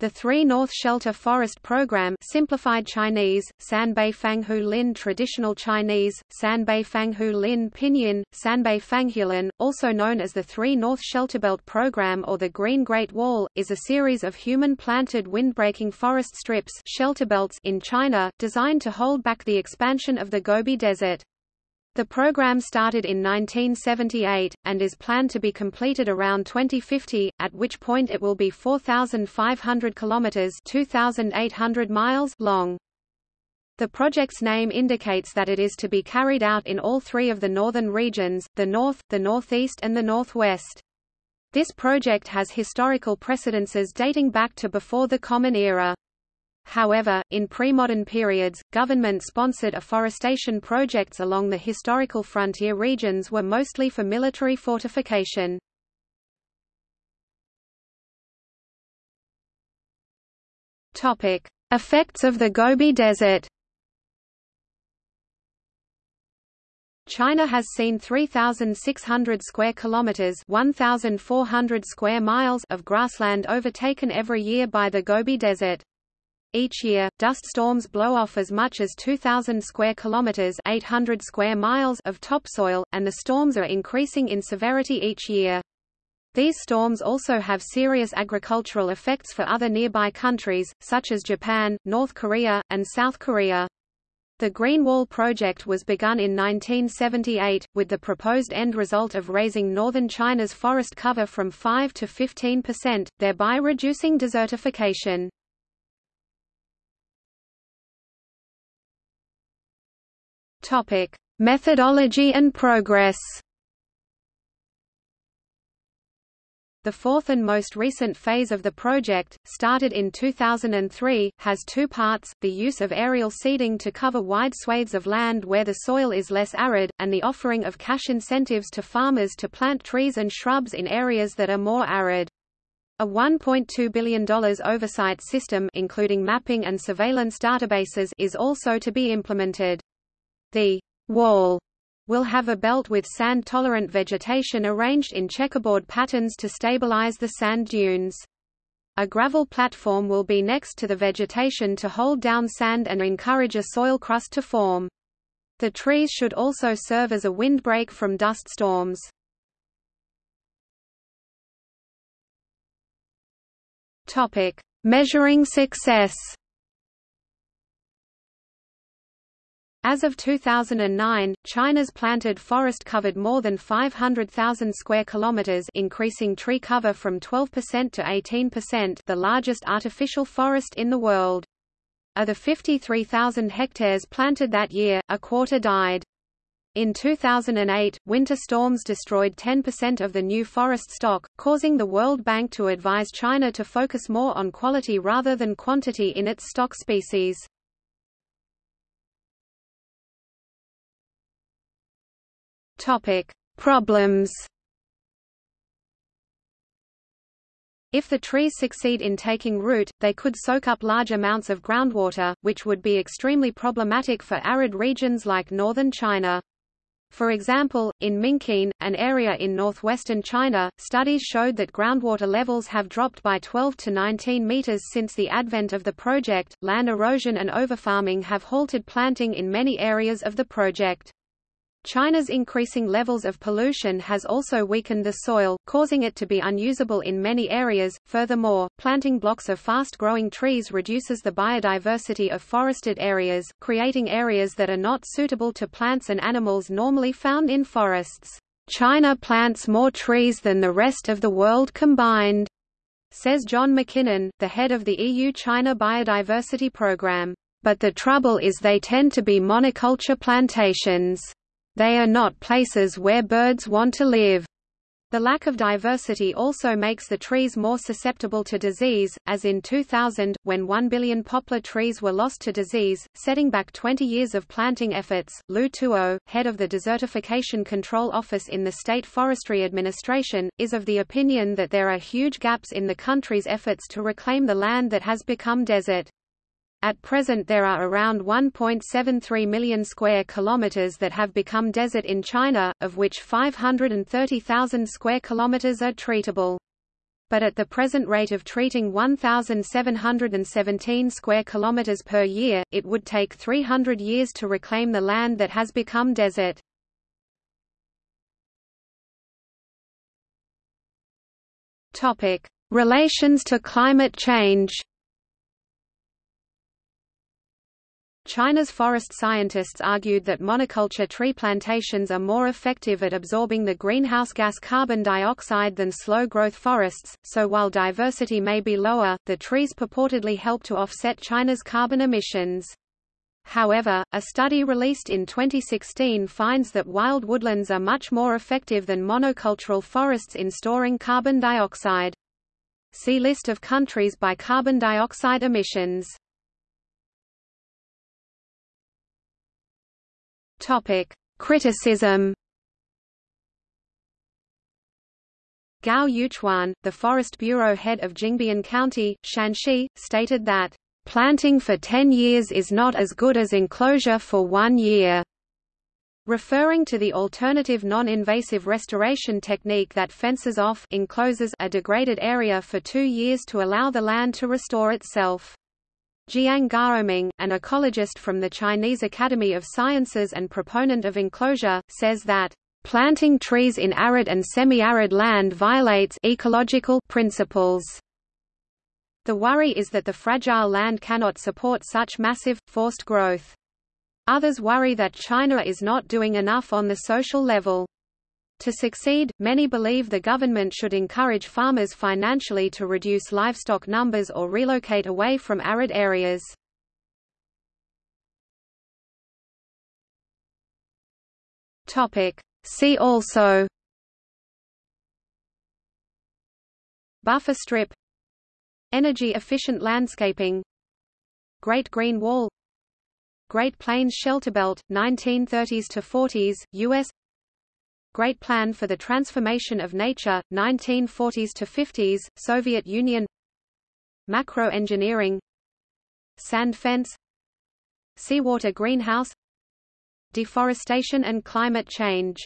The Three North Shelter Forest Program simplified Chinese, Sanbei Fanghu Lin Traditional Chinese, Sanbei Fanghu Lin Pinyin, Sanbei Fanghuilin, also known as the Three North Shelterbelt Program or the Green Great Wall, is a series of human-planted windbreaking forest strips shelterbelts in China, designed to hold back the expansion of the Gobi Desert. The program started in 1978, and is planned to be completed around 2050, at which point it will be 4,500 kilometers (2,800 miles) long. The project's name indicates that it is to be carried out in all three of the northern regions, the north, the northeast and the northwest. This project has historical precedences dating back to before the Common Era. However, in pre-modern periods, government-sponsored afforestation projects along the historical frontier regions were mostly for military fortification. Topic: Effects of the Gobi Desert. China has seen 3600 square kilometers, 1400 square miles of grassland overtaken every year by the Gobi Desert. Each year, dust storms blow off as much as 2,000 square kilometers (800 square miles) of topsoil, and the storms are increasing in severity each year. These storms also have serious agricultural effects for other nearby countries, such as Japan, North Korea, and South Korea. The Green Wall project was begun in 1978, with the proposed end result of raising northern China's forest cover from 5 to 15 percent, thereby reducing desertification. Topic: Methodology and progress. The fourth and most recent phase of the project, started in 2003, has two parts, the use of aerial seeding to cover wide swathes of land where the soil is less arid, and the offering of cash incentives to farmers to plant trees and shrubs in areas that are more arid. A $1.2 billion oversight system including mapping and surveillance databases is also to be implemented. The wall will have a belt with sand-tolerant vegetation arranged in checkerboard patterns to stabilize the sand dunes. A gravel platform will be next to the vegetation to hold down sand and encourage a soil crust to form. The trees should also serve as a windbreak from dust storms. Measuring success. As of 2009, China's planted forest covered more than 500,000 square kilometers, increasing tree cover from 12% to 18%, the largest artificial forest in the world. Of the 53,000 hectares planted that year, a quarter died. In 2008, winter storms destroyed 10% of the new forest stock, causing the World Bank to advise China to focus more on quality rather than quantity in its stock species. Topic: Problems. If the trees succeed in taking root, they could soak up large amounts of groundwater, which would be extremely problematic for arid regions like northern China. For example, in Minqin, an area in northwestern China, studies showed that groundwater levels have dropped by 12 to 19 meters since the advent of the project. Land erosion and overfarming have halted planting in many areas of the project. China's increasing levels of pollution has also weakened the soil, causing it to be unusable in many areas. Furthermore, planting blocks of fast-growing trees reduces the biodiversity of forested areas, creating areas that are not suitable to plants and animals normally found in forests. China plants more trees than the rest of the world combined, says John MacKinnon, the head of the EU-China Biodiversity Programme. But the trouble is they tend to be monoculture plantations. They are not places where birds want to live. The lack of diversity also makes the trees more susceptible to disease, as in 2000, when 1 billion poplar trees were lost to disease, setting back 20 years of planting efforts. Lu Tuo, head of the Desertification Control Office in the State Forestry Administration, is of the opinion that there are huge gaps in the country's efforts to reclaim the land that has become desert. At present there are around 1.73 million square kilometers that have become desert in China, of which 530,000 square kilometers are treatable. but at the present rate of treating 1,717 square kilometers per year, it would take 300 years to reclaim the land that has become desert. Topic: Relations to climate change. China's forest scientists argued that monoculture tree plantations are more effective at absorbing the greenhouse gas carbon dioxide than slow-growth forests, so while diversity may be lower, the trees purportedly help to offset China's carbon emissions. However, a study released in 2016 finds that wild woodlands are much more effective than monocultural forests in storing carbon dioxide. See List of countries by carbon dioxide emissions. Topic: Criticism. Gao Yuchuan, the Forest Bureau head of Jingbian County, Shaanxi, stated that, "...planting for 10 years is not as good as enclosure for one year." Referring to the alternative non-invasive restoration technique that fences off encloses a degraded area for two years to allow the land to restore itself. Jiang Gaoming, an ecologist from the Chinese Academy of Sciences and proponent of enclosure, says that planting trees in arid and semi-arid land violates ecological principles. The worry is that the fragile land cannot support such massive, forced growth. Others worry that China is not doing enough on the social level. To succeed, many believe the government should encourage farmers financially to reduce livestock numbers or relocate away from arid areas. See also Buffer strip Energy-efficient landscaping Great Green Wall Great Plains Shelterbelt, 1930s to 40s, U.S. Great Plan for the Transformation of Nature, 1940s to 50s, Soviet Union. Macro-engineering Sand fence. Seawater greenhouse. Deforestation and climate change